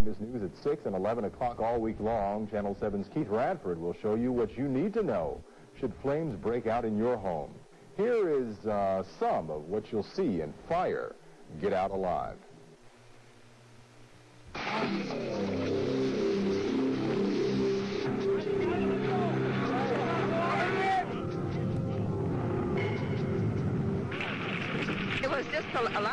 Eyewitness News at 6 and 11 o'clock all week long. Channel 7's Keith Radford will show you what you need to know should flames break out in your home. Here is uh, some of what you'll see in Fire. Get out alive.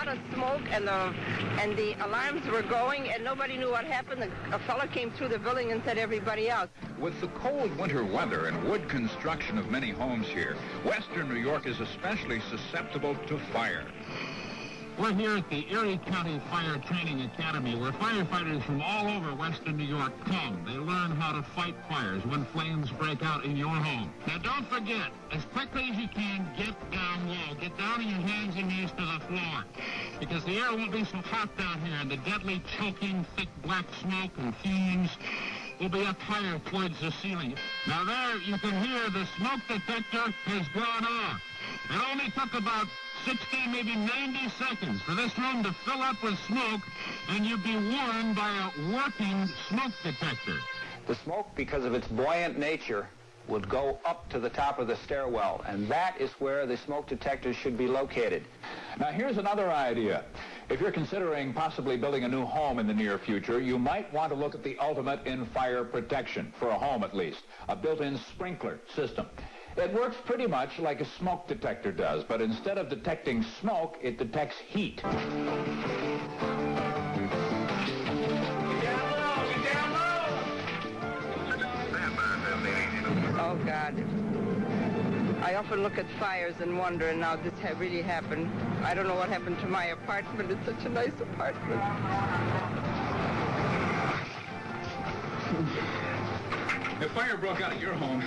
Lot of smoke, and the and the alarms were going, and nobody knew what happened. The, a fellow came through the building and said everybody out. With the cold winter weather and wood construction of many homes here, western New York is especially susceptible to fire. We're here at the Erie County Fire Training Academy where firefighters from all over western New York come. They learn how to fight fires when flames break out in your home. Now don't forget, as quickly as you can, get down low. Get down on your hands and knees to the floor. Because the air won't be so hot down here and the deadly choking thick black smoke and fumes will be up higher towards the ceiling. Now there you can hear the smoke detector has gone off. It only took about 60, maybe 90 seconds for this room to fill up with smoke, and you'd be warned by a working smoke detector. The smoke, because of its buoyant nature, would go up to the top of the stairwell, and that is where the smoke detectors should be located. Now, here's another idea. If you're considering possibly building a new home in the near future, you might want to look at the ultimate in fire protection, for a home at least, a built-in sprinkler system. It works pretty much like a smoke detector does, but instead of detecting smoke, it detects heat. Oh God. I often look at fires and wonder, and now this ha- really happened. I don't know what happened to my apartment. It's such a nice apartment. If fire broke out at your home,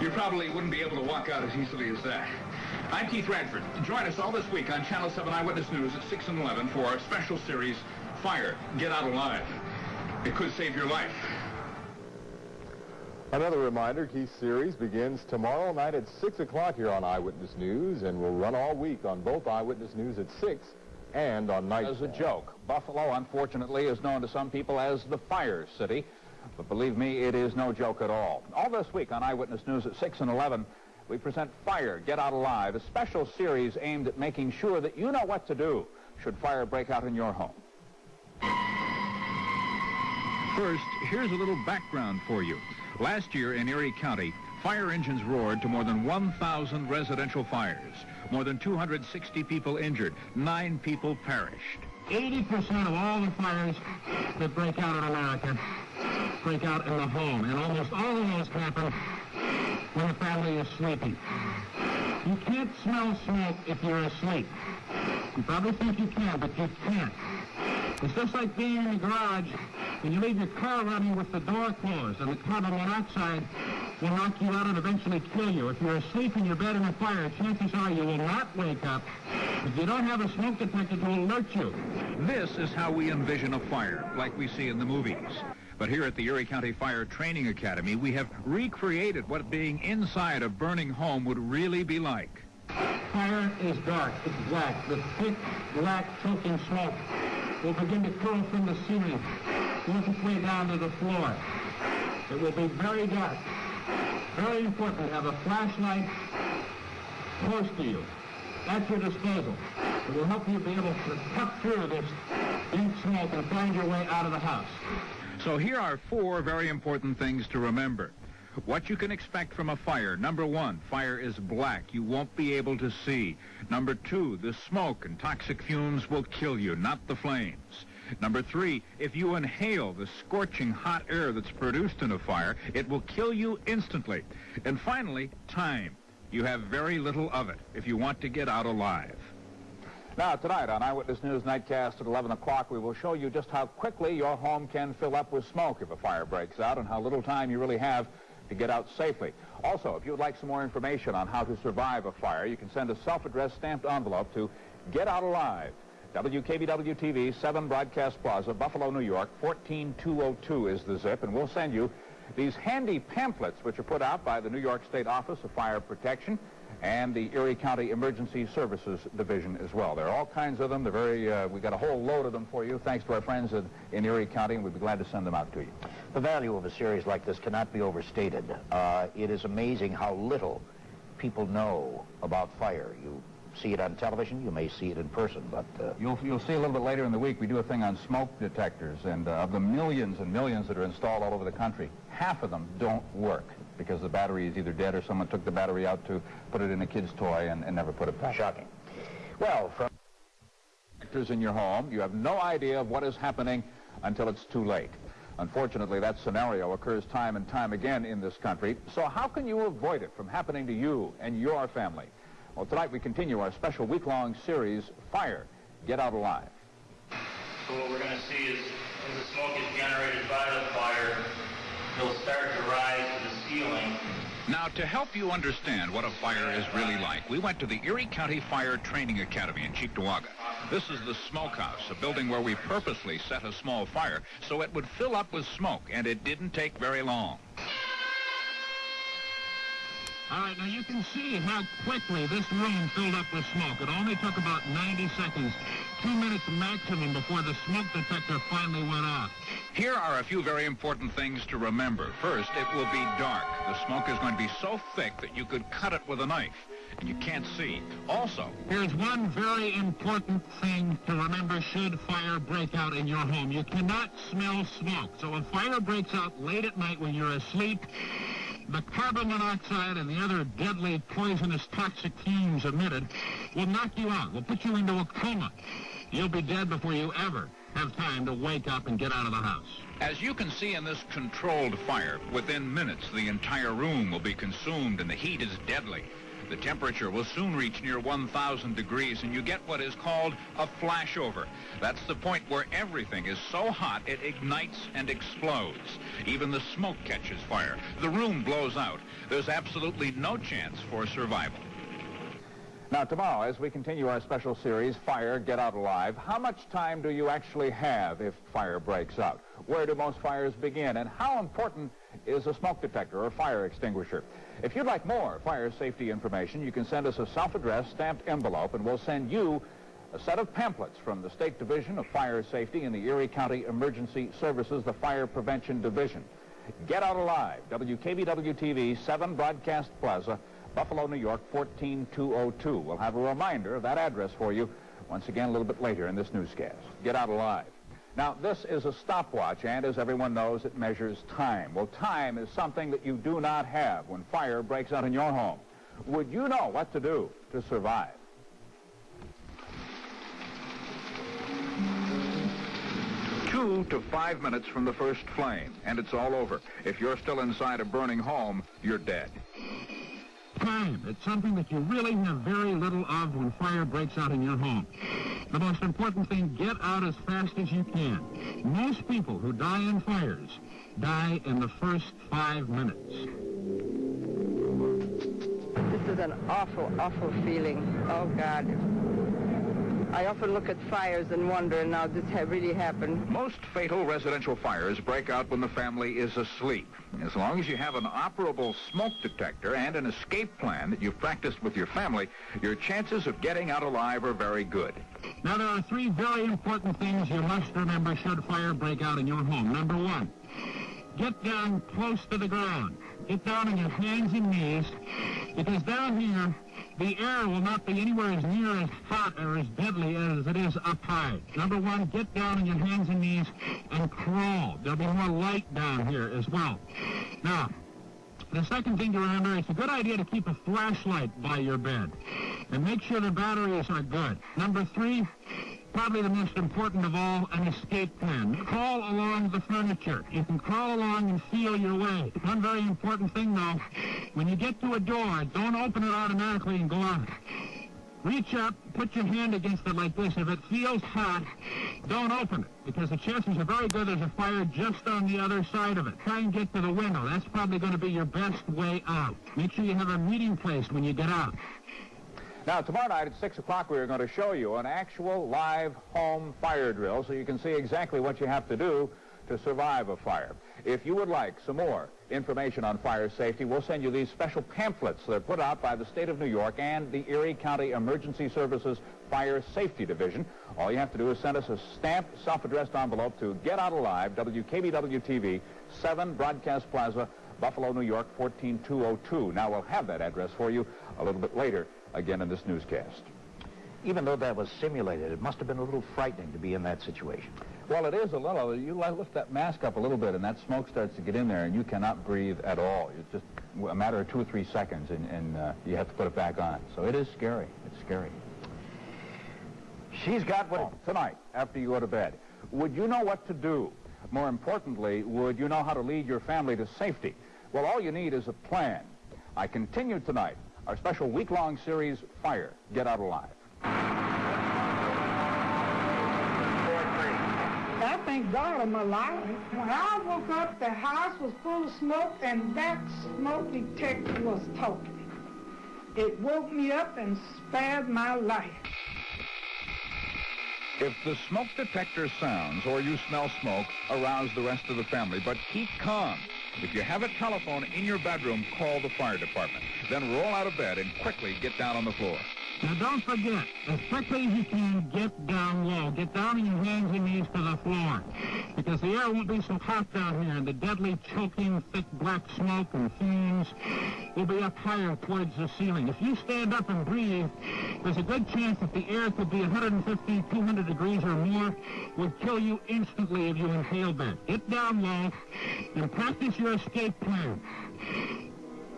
you probably wouldn't be able to walk out as easily as that. I'm Keith Radford. Join us all this week on Channel 7 Eyewitness News at 6 and 11 for our special series, Fire, Get Out Alive. It could save your life. Another reminder, Keith's series begins tomorrow night at 6 o'clock here on Eyewitness News and will run all week on both Eyewitness News at 6 and on night. As a joke, Buffalo, unfortunately, is known to some people as the Fire City. But believe me, it is no joke at all. All this week on Eyewitness News at 6 and 11, we present Fire, Get Out Alive, a special series aimed at making sure that you know what to do should fire break out in your home. First, here's a little background for you. Last year in Erie County, fire engines roared to more than 1,000 residential fires. More than 260 people injured. Nine people perished. 80% of all the fires that break out in America break out in the home, and almost all of those happen when the family is sleeping. You can't smell smoke if you're asleep. You probably think you can, but you can't. It's just like being in the garage when you leave your car running with the door closed, and the carbon monoxide will knock you out and eventually kill you. If you're asleep in your bed in a fire, chances are you will not wake up. If you don't have a smoke detector to alert you. This is how we envision a fire, like we see in the movies. But here at the Erie County Fire Training Academy, we have recreated what being inside a burning home would really be like. Fire is dark. It's black. The thick, black, choking smoke will begin to curl from the ceiling, work its way down to the floor. It will be very dark. Very important to have a flashlight close to you, at your disposal. It will help you be able to cut through this deep smoke and find your way out of the house. So here are four very important things to remember. What you can expect from a fire. Number one, fire is black. You won't be able to see. Number two, the smoke and toxic fumes will kill you, not the flames. Number three, if you inhale the scorching hot air that's produced in a fire, it will kill you instantly. And finally, time. You have very little of it if you want to get out alive. Now, tonight on Eyewitness News Nightcast at 11 o'clock, we will show you just how quickly your home can fill up with smoke if a fire breaks out and how little time you really have to get out safely. Also, if you would like some more information on how to survive a fire, you can send a self-addressed stamped envelope to Get Out Alive, WKBW-TV, 7 Broadcast Plaza, Buffalo, New York, 14202 is the zip, and we'll send you these handy pamphlets which are put out by the New York State Office of Fire Protection. And the Erie County Emergency Services Division as well. There are all kinds of them. They're very, uh, we got a whole load of them for you, thanks to our friends in, in Erie County, and we'd be glad to send them out to you. The value of a series like this cannot be overstated. Uh, it is amazing how little people know about fire. You see it on television, you may see it in person, but... Uh, you'll, you'll see a little bit later in the week, we do a thing on smoke detectors, and uh, of the millions and millions that are installed all over the country, half of them don't work because the battery is either dead or someone took the battery out to put it in a kid's toy and, and never put it back. Shocking. Well, from... Detectors in your home, you have no idea of what is happening until it's too late. Unfortunately, that scenario occurs time and time again in this country. So how can you avoid it from happening to you and your family? Well, tonight we continue our special week-long series, Fire, Get Out Alive. So what we're going to see is, as the smoke is generated by the fire, it'll start to rise to the ceiling. Now, to help you understand what a fire is really like, we went to the Erie County Fire Training Academy in Cheektowaga. This is the smokehouse, a building where we purposely set a small fire so it would fill up with smoke, and it didn't take very long. All right, now you can see how quickly this room filled up with smoke. It only took about 90 seconds, two minutes maximum before the smoke detector finally went off. Here are a few very important things to remember. First, it will be dark. The smoke is going to be so thick that you could cut it with a knife, and you can't see. Also, here's one very important thing to remember should fire break out in your home. You cannot smell smoke. So if fire breaks out late at night when you're asleep, the carbon monoxide and the other deadly poisonous toxic fumes emitted will knock you out, will put you into a coma. You'll be dead before you ever have time to wake up and get out of the house. As you can see in this controlled fire, within minutes the entire room will be consumed and the heat is deadly. The temperature will soon reach near 1,000 degrees, and you get what is called a flashover. That's the point where everything is so hot it ignites and explodes. Even the smoke catches fire. The room blows out. There's absolutely no chance for survival. Now, tomorrow, as we continue our special series, Fire, Get Out Alive, how much time do you actually have if fire breaks out? Where do most fires begin? And how important is a smoke detector or fire extinguisher? If you'd like more fire safety information, you can send us a self-addressed stamped envelope, and we'll send you a set of pamphlets from the State Division of Fire Safety in the Erie County Emergency Services, the Fire Prevention Division. Get Out Alive, WKBW-TV, 7 Broadcast Plaza, Buffalo, New York, 14202. We'll have a reminder of that address for you once again a little bit later in this newscast. Get Out Alive. Now, this is a stopwatch, and as everyone knows, it measures time. Well, time is something that you do not have when fire breaks out in your home. Would you know what to do to survive? Two to five minutes from the first flame, and it's all over. If you're still inside a burning home, you're dead time. It's something that you really have very little of when fire breaks out in your home. The most important thing, get out as fast as you can. Most people who die in fires die in the first five minutes. This is an awful, awful feeling. Oh, God. I often look at fires and wonder, now this ha really happened. Most fatal residential fires break out when the family is asleep. As long as you have an operable smoke detector and an escape plan that you've practiced with your family, your chances of getting out alive are very good. Now, there are three very important things you must remember should fire break out in your home. Number one, get down close to the ground. Get down on your hands and knees, because down here, the air will not be anywhere as near as hot or as deadly as it is up high. Number one, get down on your hands and knees and crawl. There'll be more light down here as well. Now, the second thing to remember, it's a good idea to keep a flashlight by your bed and make sure the batteries are good. Number three, probably the most important of all, an escape plan. Crawl along the furniture. You can crawl along and feel your way. One very important thing, though, when you get to a door, don't open it automatically and go out. Reach up, put your hand against it like this. If it feels hot, don't open it, because the chances are very good there's a fire just on the other side of it. Try and get to the window. That's probably going to be your best way out. Make sure you have a meeting place when you get out. Now, tomorrow night at 6 o'clock, we are going to show you an actual live home fire drill so you can see exactly what you have to do to survive a fire. If you would like some more information on fire safety, we'll send you these special pamphlets that are put out by the state of New York and the Erie County Emergency Services Fire Safety Division. All you have to do is send us a stamped, self-addressed envelope to Get Out Alive, WKBW-TV, 7 Broadcast Plaza, Buffalo, New York, 14202. Now, we'll have that address for you a little bit later, again in this newscast. Even though that was simulated, it must have been a little frightening to be in that situation. Well, it is a little. You lift that mask up a little bit, and that smoke starts to get in there, and you cannot breathe at all. It's just a matter of two or three seconds, and, and uh, you have to put it back on. So it is scary. It's scary. She's got what... Oh, tonight, after you go to bed, would you know what to do? More importantly, would you know how to lead your family to safety? Well, all you need is a plan. I continue tonight our special week-long series, Fire, Get Out Alive. I thank God I'm alive. When I woke up, the house was full of smoke, and that smoke detector was talking. It woke me up and spared my life. If the smoke detector sounds or you smell smoke, arouse the rest of the family. But keep calm. If you have a telephone in your bedroom, call the fire department. Then roll out of bed and quickly get down on the floor. Now don't forget, as quickly as you can, get down low. Get down on your hands and knees to the floor. Because the air won't be so hot down here, and the deadly, choking, thick black smoke and fumes will be up higher towards the ceiling. If you stand up and breathe, there's a good chance that the air could be 150, 200 degrees or more, would kill you instantly if you inhaled that. Get down low and practice your escape plan.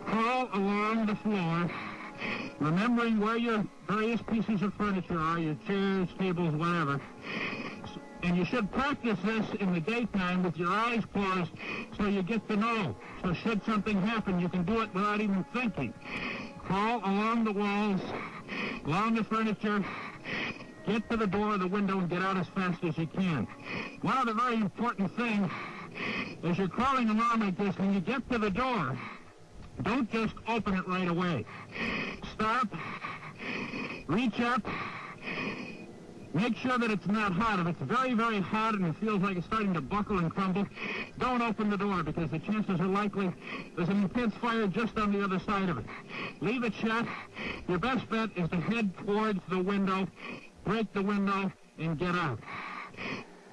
Crawl along the floor remembering where your various pieces of furniture are, your chairs, tables, whatever. And you should practice this in the daytime with your eyes closed so you get to know. So should something happen, you can do it without even thinking. Crawl along the walls, along the furniture, get to the door or the window and get out as fast as you can. One of the very important things is you're crawling along like this, when you get to the door, don't just open it right away. Reach up. Make sure that it's not hot. If it's very, very hot and it feels like it's starting to buckle and crumble, don't open the door because the chances are likely there's an intense fire just on the other side of it. Leave it shut. Your best bet is to head towards the window, break the window, and get out.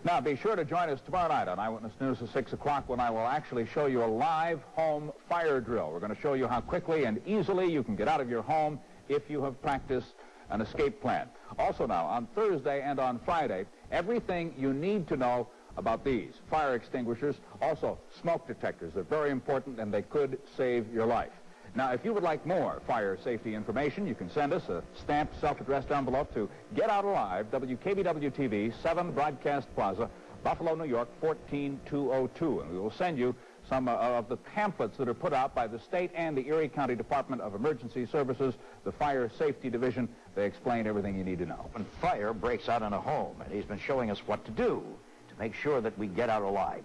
Now, be sure to join us tomorrow night on Eyewitness News at 6 o'clock when I will actually show you a live home fire drill. We're going to show you how quickly and easily you can get out of your home if you have practiced an escape plan. Also now, on Thursday and on Friday, everything you need to know about these fire extinguishers, also smoke detectors. They're very important and they could save your life. Now, if you would like more fire safety information, you can send us a stamped self-addressed envelope to Get Out Alive, WKBW-TV, 7 Broadcast Plaza, Buffalo, New York, 14202. And we will send you some uh, of the pamphlets that are put out by the state and the Erie County Department of Emergency Services, the Fire Safety Division. They explain everything you need to know. When fire breaks out in a home, and he's been showing us what to do to make sure that we get out alive.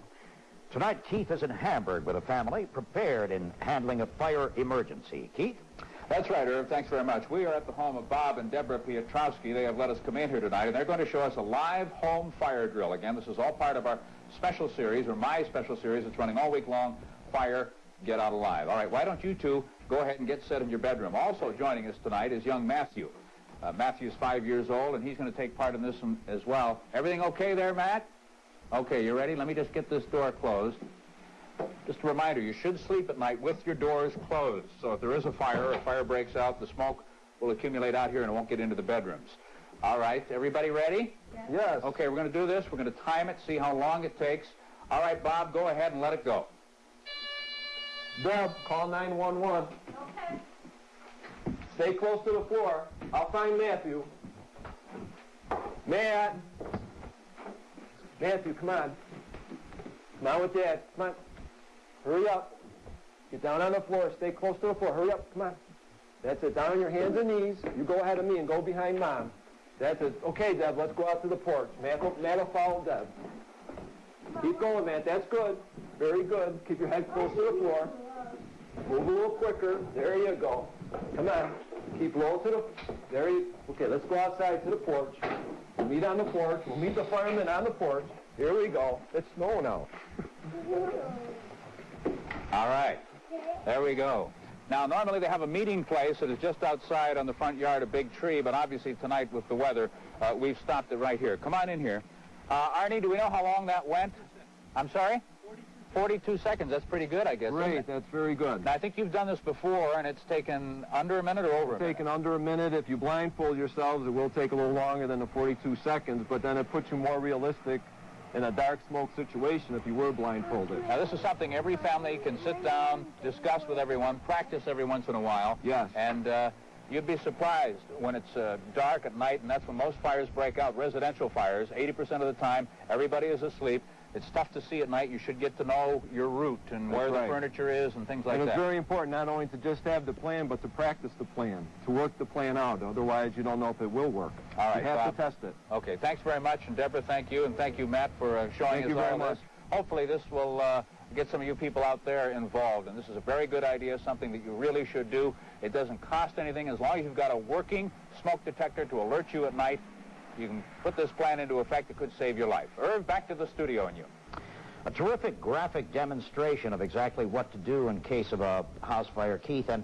Tonight, Keith is in Hamburg with a family prepared in handling a fire emergency. Keith? That's right, Irv. Thanks very much. We are at the home of Bob and Deborah Piotrowski. They have let us come in here tonight, and they're going to show us a live home fire drill. Again, this is all part of our special series, or my special series. It's running all week long, Fire, Get Out Alive. All right, why don't you two go ahead and get set in your bedroom. Also joining us tonight is young Matthew. Uh, Matthew's five years old, and he's going to take part in this one as well. Everything okay there, Matt? Okay, you ready? Let me just get this door closed. Just a reminder, you should sleep at night with your doors closed. So if there is a fire or a fire breaks out, the smoke will accumulate out here and it won't get into the bedrooms. All right, everybody ready? Yes. Yes. Okay, we're going to do this. We're going to time it, see how long it takes. All right, Bob, go ahead and let it go. Deb, call 911. Okay. Stay close to the floor. I'll find Matthew. Matt. Matthew, come on. Come on with Dad. Come on. Hurry up. Get down on the floor. Stay close to the floor. Hurry up. Come on. That's it. Down on your hands and knees. You go ahead of me and go behind Mom. That's it. Okay, Deb, let's go out to the porch. Matt will, Matt will follow Deb. Keep going, Matt. That's good. Very good. Keep your head close to the floor. Move a little quicker. There you go. Come on. Keep low to the... There you... Okay, let's go outside to the porch. We'll meet on the porch. We'll meet the firemen on the porch. Here we go. It's snowing out. All right. There we go. Now, normally they have a meeting place that is just outside on the front yard, a big tree, but obviously tonight with the weather, uh, we've stopped it right here. Come on in here. Uh, Arnie, do we know how long that went? I'm sorry? 42 seconds. That's pretty good, I guess. Great, that's very good. Now, I think you've done this before, and it's taken under a minute or over a minute. taking under a minute. If you blindfold yourselves, it will take a little longer than the 42 seconds, but then it puts you more realistic in a dark smoke situation if you were blindfolded. Now, this is something every family can sit down, discuss with everyone, practice every once in a while. Yes. And uh, you'd be surprised when it's uh, dark at night, and that's when most fires break out, residential fires. 80% of the time, everybody is asleep. It's tough to see at night. You should get to know your route and That's where right. the furniture is and things like that. and it's very important not only to just have the plan, but to practice the plan, to work the plan out. Otherwise, you don't know if it will work. All right, you have Bob. to test it. Okay, thanks very much. And Deborah, thank you. And thank you, Matt, for uh, showing Thank us you very all much. this. Hopefully this will uh, get some of you people out there involved. And this is a very good idea, something that you really should do. It doesn't cost anything. As long as you've got a working smoke detector to alert you at night, you can put this plan into effect. that could save your life. Irv, back to the studio and you. A terrific graphic demonstration of exactly what to do in case of a house fire, Keith. And,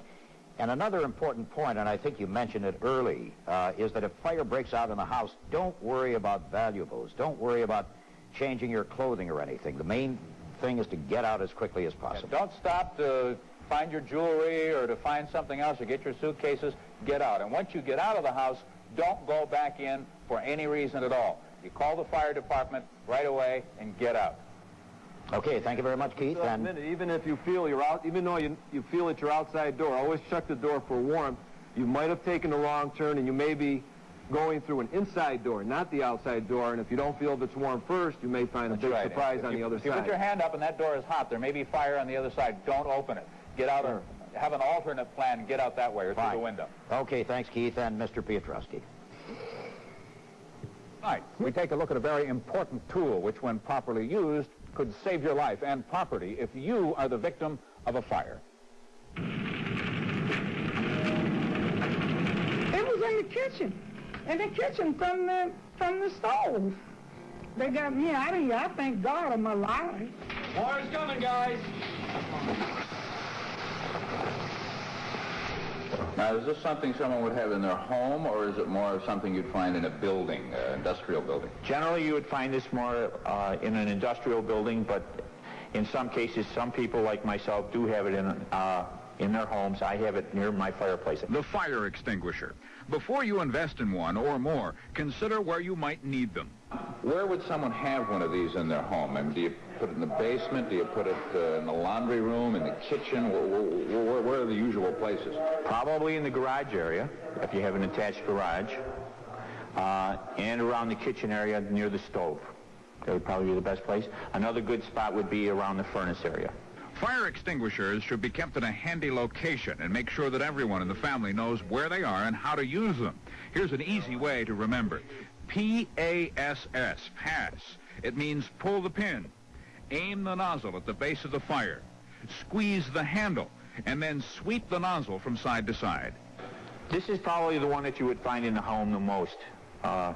and another important point, and I think you mentioned it early, uh, is that if fire breaks out in the house, don't worry about valuables. Don't worry about changing your clothing or anything. The main thing is to get out as quickly as possible. Don't stop to find your jewelry or to find something else or get your suitcases. Get out. And once you get out of the house, don't go back in for any reason at all. You call the fire department right away and get out. Okay, thank you very much, Keith. And minute, even if you feel you're out, even though you, you feel at your outside door, always check the door for warmth. You might have taken the wrong turn and you may be going through an inside door, not the outside door. And if you don't feel if it's warm first, you may find a big right. surprise If on you- the other if you side. put your hand up and that door is hot, there may be fire on the other side. Don't open it. Get out Sure. and have an alternate plan and get out that way or Fine. through the window. okay, thanks, Keith, and Mr. Piotrowski. Right. We take a look at a very important tool which, when properly used, could save your life and property if you are the victim of a fire. It was in the kitchen. In the kitchen from the from the stove. They got me out of here. I thank God I'm alive. Fire's coming, guys. Now, is this something someone would have in their home, or is it more of something you'd find in a building, uh, industrial building? Generally, you would find this more uh, in an industrial building, but in some cases, some people like myself do have it in, uh, in their homes. I have it near my fireplace. The fire extinguisher. Before you invest in one or more, consider where you might need them. Where would someone have one of these in their home? I mean, do you put it in the basement? Do you put it uh, in the laundry room, in the kitchen? Where, where, where, where are the usual places? Probably in the garage area, if you have an attached garage, uh, and around the kitchen area near the stove. That would probably be the best place. Another good spot would be around the furnace area. Fire extinguishers should be kept in a handy location and make sure that everyone in the family knows where they are and how to use them. Here's an easy way to remember. P-A-S-S, pass. It means pull the pin, aim the nozzle at the base of the fire, squeeze the handle, and then sweep the nozzle from side to side. This is probably the one that you would find in the home the most. Uh,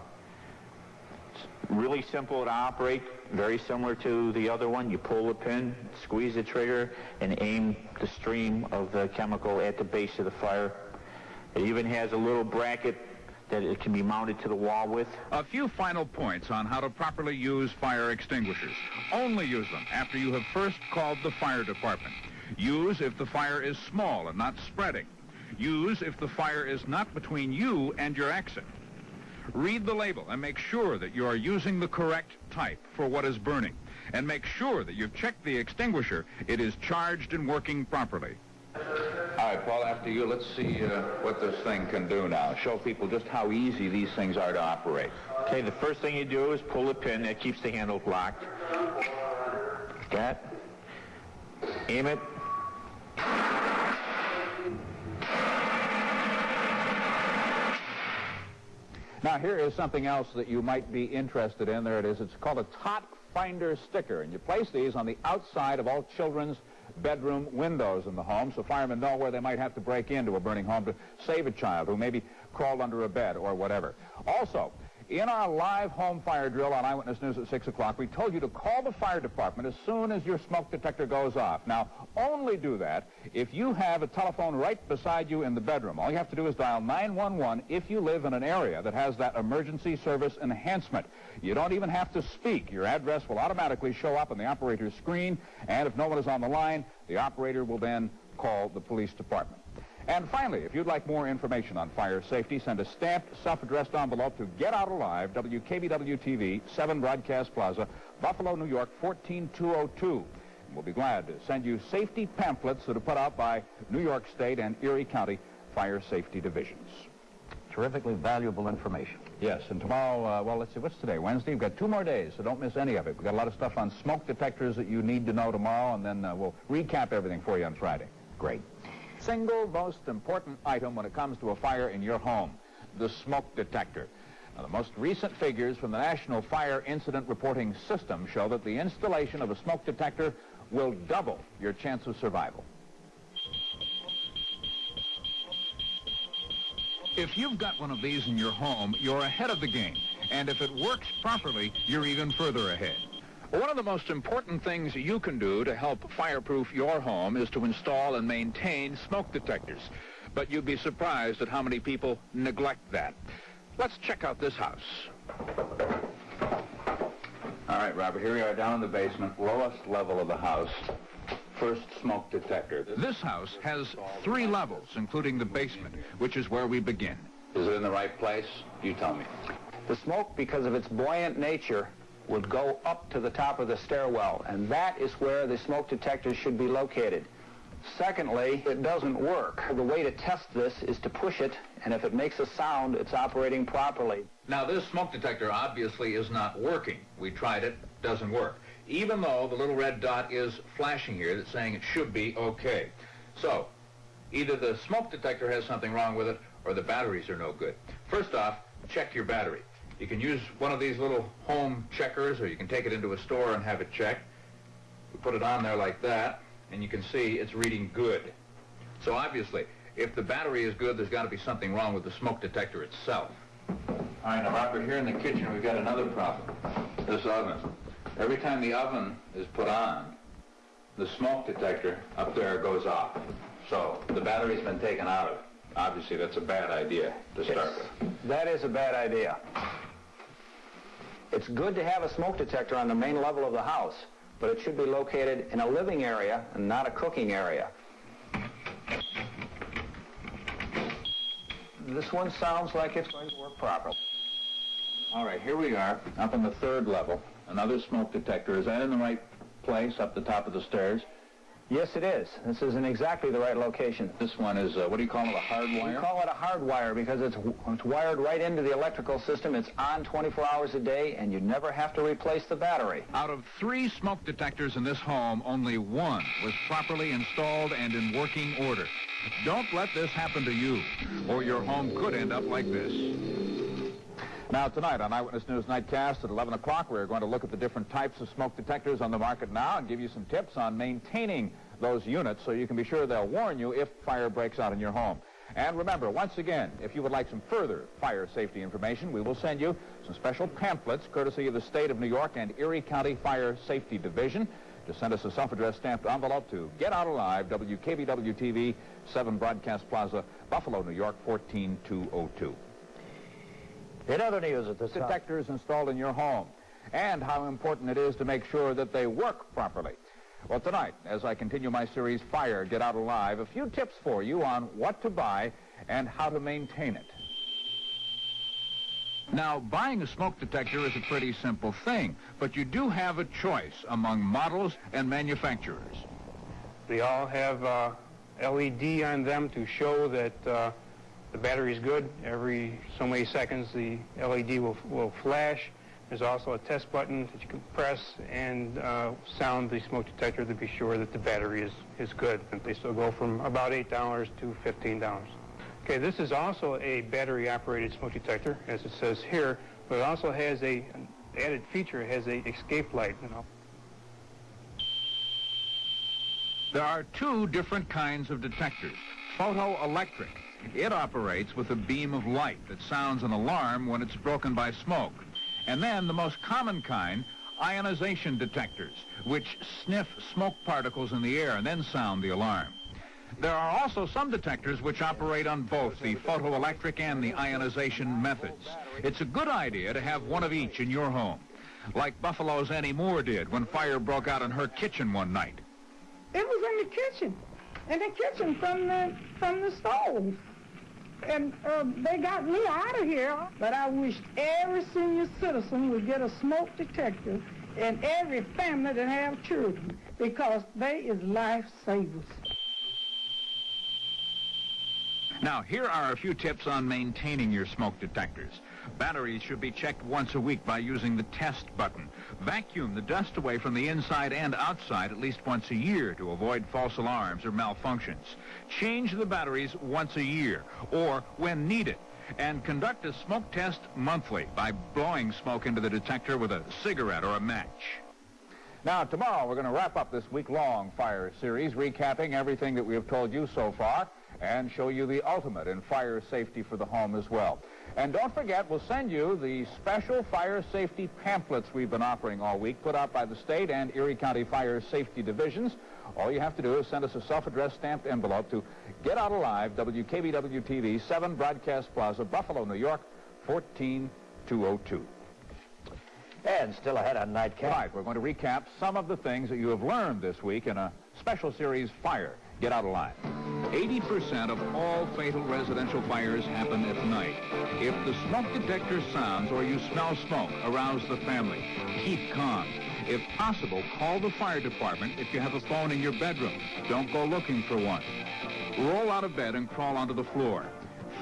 really simple to operate, very similar to the other one. You pull the pin, squeeze the trigger, and aim the stream of the chemical at the base of the fire. It even has a little bracket that it can be mounted to the wall with. A few final points on how to properly use fire extinguishers. Only use them after you have first called the fire department. Use if the fire is small and not spreading. Use if the fire is not between you and your exit. Read the label and make sure that you are using the correct type for what is burning. And make sure that you've checked the extinguisher. It is charged and working properly. All right, Paul, after you, let's see uh, what this thing can do now. Show people just how easy these things are to operate. Okay, the first thing you do is pull the pin that keeps the handle locked. That. Aim it. Now, here is something else that you might be interested in. There it is. It's called a tot finder sticker, and you place these on the outside of all children's bedroom windows in the home so firemen know where they might have to break into a burning home to save a child who maybe crawled under a bed or whatever. Also, In our live home fire drill on Eyewitness News at 6 o'clock, we told you to call the fire department as soon as your smoke detector goes off. Now, only do that if you have a telephone right beside you in the bedroom. All you have to do is dial 911 if you live in an area that has that emergency service enhancement. You don't even have to speak. Your address will automatically show up on the operator's screen, and if no one is on the line, the operator will then call the police department. And finally, if you'd like more information on fire safety, send a stamped, self-addressed envelope to Get Out Alive, WKBW-TV, 7 Broadcast Plaza, Buffalo, New York, 14202. And we'll be glad to send you safety pamphlets that are put out by New York State and Erie County Fire Safety Divisions. Terrifically valuable information. Yes, and tomorrow, uh, well, let's see, what's today? Wednesday? We've got two more days, so don't miss any of it. We've got a lot of stuff on smoke detectors that you need to know tomorrow, and then uh, we'll recap everything for you on Friday. Great single most important item when it comes to a fire in your home, the smoke detector. Now, the most recent figures from the National Fire Incident Reporting System show that the installation of a smoke detector will double your chance of survival. If you've got one of these in your home, you're ahead of the game. And if it works properly, you're even further ahead. One of the most important things you can do to help fireproof your home is to install and maintain smoke detectors. But you'd be surprised at how many people neglect that. Let's check out this house. All right, Robert, here we are down in the basement, lowest level of the house. First smoke detector. This house has three levels, including the basement, which is where we begin. Is it in the right place? You tell me. The smoke, because of its buoyant nature, would go up to the top of the stairwell, and that is where the smoke detectors should be located. Secondly, it doesn't work. The way to test this is to push it, and if it makes a sound, it's operating properly. Now, this smoke detector obviously is not working. We tried it, doesn't work. Even though the little red dot is flashing here that's saying it should be okay. So, either the smoke detector has something wrong with it, or the batteries are no good. First off, check your battery. You can use one of these little home checkers, or you can take it into a store and have it checked. We put it on there like that, and you can see it's reading good. So obviously, if the battery is good, there's got to be something wrong with the smoke detector itself. All right, now Robert, here in the kitchen we've got another problem. This oven. Every time the oven is put on, the smoke detector up there goes off. So the battery's been taken out of it. Obviously, that's a bad idea to start yes, with. That is a bad idea. It's good to have a smoke detector on the main level of the house, but it should be located in a living area and not a cooking area. This one sounds like it's going to work properly. All right, here we are, up on the third level. Another smoke detector. Is that in the right place, up the top of the stairs? Yes, it is. This is in exactly the right location. This one is, uh, what do you call it, a hard wire? We call it a hard wire because it's, it's wired right into the electrical system. It's on 24 hours a day, and you never have to replace the battery. Out of three smoke detectors in this home, only one was properly installed and in working order. Don't let this happen to you, or your home could end up like this. Now, tonight on Eyewitness News Nightcast at 11 o'clock, we're going to look at the different types of smoke detectors on the market now and give you some tips on maintaining those units so you can be sure they'll warn you if fire breaks out in your home. And remember, once again, if you would like some further fire safety information, we will send you some special pamphlets courtesy of the State of New York and Erie County Fire Safety Division. Just send us a self-addressed stamped envelope to Get Out Alive, WKBW-TV, 7 Broadcast Plaza, Buffalo, New York, 14202. In other news at this Detectors installed in your home and how important it is to make sure that they work properly. Well, tonight, as I continue my series, Fire, Get Out Alive, a few tips for you on what to buy and how to maintain it. Now, buying a smoke detector is a pretty simple thing, but you do have a choice among models and manufacturers. They all have uh, LED on them to show that uh, the battery is good. Every so many seconds the LED will, will flash. There's also a test button that you can press and uh, sound the smoke detector to be sure that the battery is, is good. And they still go from about $8 to $15. Okay, this is also a battery-operated smoke detector, as it says here, but it also has a an added feature. It has a escape light. You know. There are two different kinds of detectors, photoelectric It operates with a beam of light that sounds an alarm when it's broken by smoke. And then the most common kind, ionization detectors, which sniff smoke particles in the air and then sound the alarm. There are also some detectors which operate on both the photoelectric and the ionization methods. It's a good idea to have one of each in your home, like Buffalo's Annie Moore did when fire broke out in her kitchen one night. It was in the kitchen, in the kitchen from the from the stove. And uh, they got me out of here. But I wish every senior citizen would get a smoke detector and every family that have children because they is lifesavers. Now, here are a few tips on maintaining your smoke detectors. Batteries should be checked once a week by using the test button. Vacuum the dust away from the inside and outside at least once a year to avoid false alarms or malfunctions. Change the batteries once a year or when needed. And conduct a smoke test monthly by blowing smoke into the detector with a cigarette or a match. Now, tomorrow we're going to wrap up this week-long fire series, recapping everything that we have told you so far and show you the ultimate in fire safety for the home as well. And don't forget, we'll send you the special fire safety pamphlets we've been offering all week, put out by the state and Erie County Fire Safety Divisions. All you have to do is send us a self-addressed stamped envelope to Get Out Alive, WKBW-TV, 7 Broadcast Plaza, Buffalo, New York, 14202. And still ahead on Nightcast. Right, we're going to recap some of the things that you have learned this week in a special series, Fire. Get Out Alive. 80% of all fatal residential fires happen at night. If the smoke detector sounds or you smell smoke, arouse the family. Keep calm. If possible, call the fire department if you have a phone in your bedroom. Don't go looking for one. Roll out of bed and crawl onto the floor.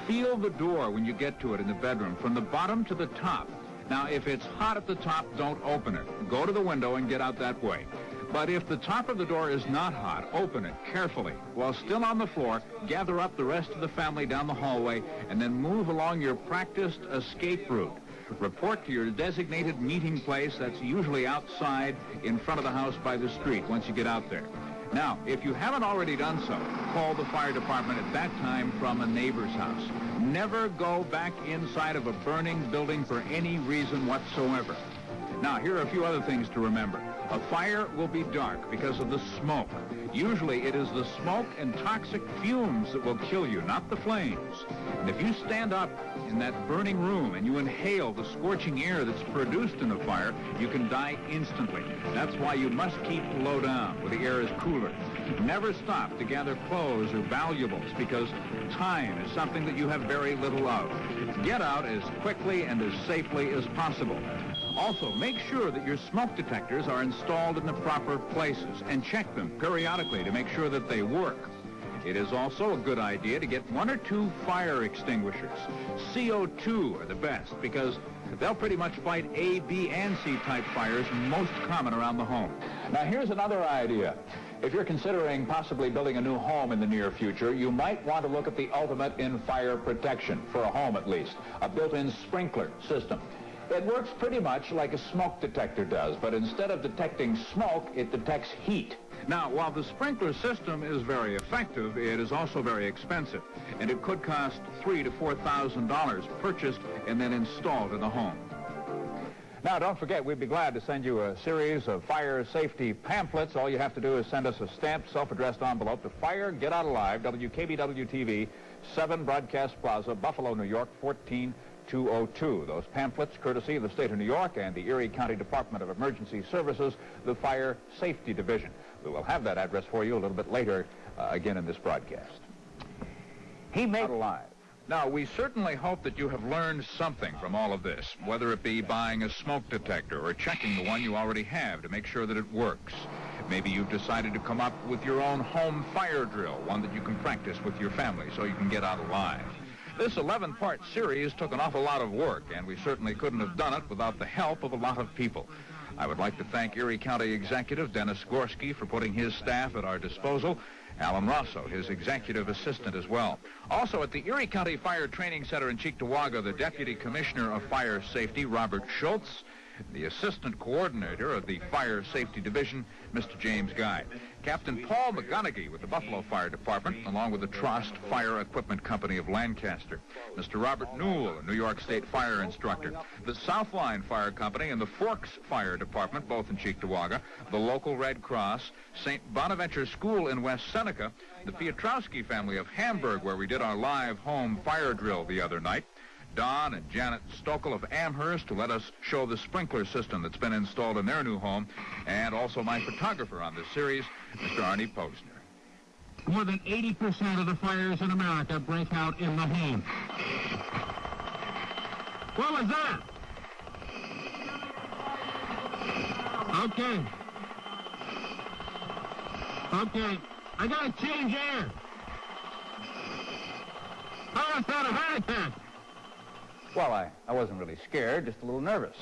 Feel the door when you get to it in the bedroom, from the bottom to the top. Now, if it's hot at the top, don't open it. Go to the window and get out that way. But if the top of the door is not hot, open it carefully. While still on the floor, gather up the rest of the family down the hallway and then move along your practiced escape route. Report to your designated meeting place that's usually outside in front of the house by the street once you get out there. Now, if you haven't already done so, call the fire department at that time from a neighbor's house. Never go back inside of a burning building for any reason whatsoever. Now, here are a few other things to remember. A fire will be dark because of the smoke. Usually it is the smoke and toxic fumes that will kill you, not the flames. And if you stand up in that burning room and you inhale the scorching air that's produced in the fire, you can die instantly. That's why you must keep low down where the air is cooler. Never stop to gather clothes or valuables because time is something that you have very little of. Get out as quickly and as safely as possible. Also, make sure that your smoke detectors are installed in the proper places and check them periodically to make sure that they work. It is also a good idea to get one or two fire extinguishers. CO2 are the best because they'll pretty much fight A, B, and C type fires most common around the home. Now here's another idea. If you're considering possibly building a new home in the near future, you might want to look at the ultimate in fire protection, for a home at least, a built-in sprinkler system. It works pretty much like a smoke detector does, but instead of detecting smoke, it detects heat. Now, while the sprinkler system is very effective, it is also very expensive, and it could cost three to four thousand dollars purchased and then installed in the home. Now, don't forget, we'd be glad to send you a series of fire safety pamphlets. All you have to do is send us a stamped, self-addressed envelope to Fire Get Out Alive, WKBW-TV, 7 Broadcast Plaza, Buffalo, New York, 14 202. Those pamphlets, courtesy of the state of New York and the Erie County Department of Emergency Services, the Fire Safety Division. We will have that address for you a little bit later, uh, again in this broadcast. He made alive. Now, we certainly hope that you have learned something from all of this, whether it be buying a smoke detector or checking the one you already have to make sure that it works. Maybe you've decided to come up with your own home fire drill, one that you can practice with your family so you can get out alive. This 11-part series took an awful lot of work, and we certainly couldn't have done it without the help of a lot of people. I would like to thank Erie County Executive Dennis Gorski for putting his staff at our disposal, Alan Rosso, his executive assistant as well. Also at the Erie County Fire Training Center in Cheektowaga, the Deputy Commissioner of Fire Safety, Robert Schultz, the Assistant Coordinator of the Fire Safety Division, Mr. James Guy. Captain Paul McGonigal with the Buffalo Fire Department, along with the Trust Fire Equipment Company of Lancaster. Mr. Robert Newell, a New York State fire instructor. The Southline Fire Company and the Forks Fire Department, both in Cheektowaga. The local Red Cross. St. Bonaventure School in West Seneca. The Piotrowski family of Hamburg, where we did our live home fire drill the other night. Don and Janet Stokel of Amherst to let us show the sprinkler system that's been installed in their new home, and also my photographer on this series, Mr. Arnie Posner. More than 80% of the fires in America break out in the home. What was that? Okay. Okay. I gotta change air. Oh, How is that a heart attack? Well, I, I wasn't really scared, just a little nervous.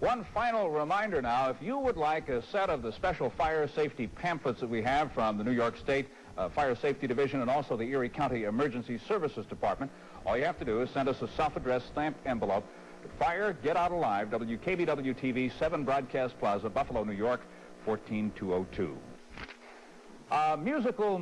One final reminder now, if you would like a set of the special fire safety pamphlets that we have from the New York State uh, Fire Safety Division and also the Erie County Emergency Services Department, all you have to do is send us a self-addressed stamped envelope to Fire Get Out Alive, WKBW-TV, 7 Broadcast Plaza, Buffalo, New York, 14202. Uh, musical